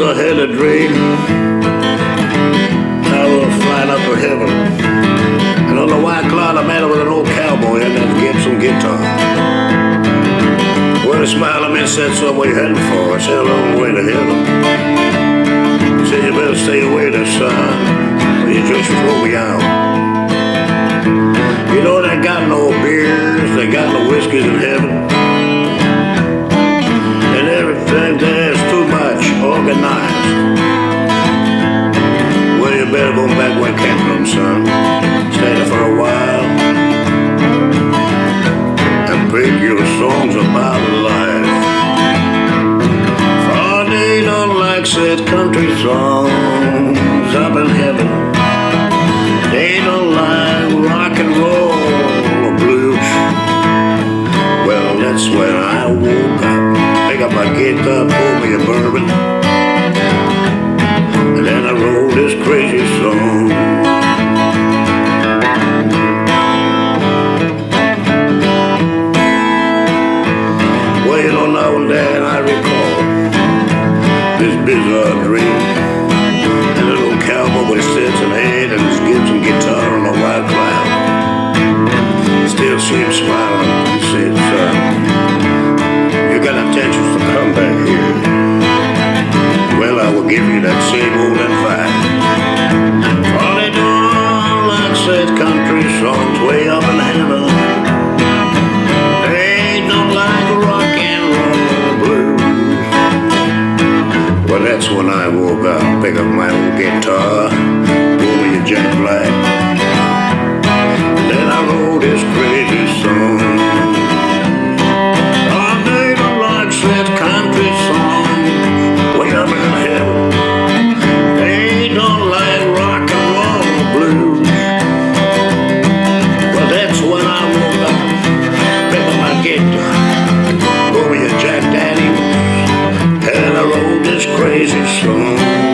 clouds are hell dream. I will fly up to heaven. And on the white cloud, a man with an old cowboy and that Gibson guitar. Well, he smiled at me and said, so where you heading for? I said, a long way to heaven. He said, you better stay away there, son, or you just throw me out. You know, they got no beers, they got no whiskeys in heaven. Songs up in heaven. They don't like rock and roll or blues. Well, that's when I woke up. Pick up my guitar, pour me a bourbon. And then I wrote this crazy song. Well, you know, now and then I recall this bizarre dream. Give you that same old advice. All they don't like said country songs way up in heaven. They don't like rock and roll blues. Well, that's when I woke up, pick up my old guitar, Crazy song.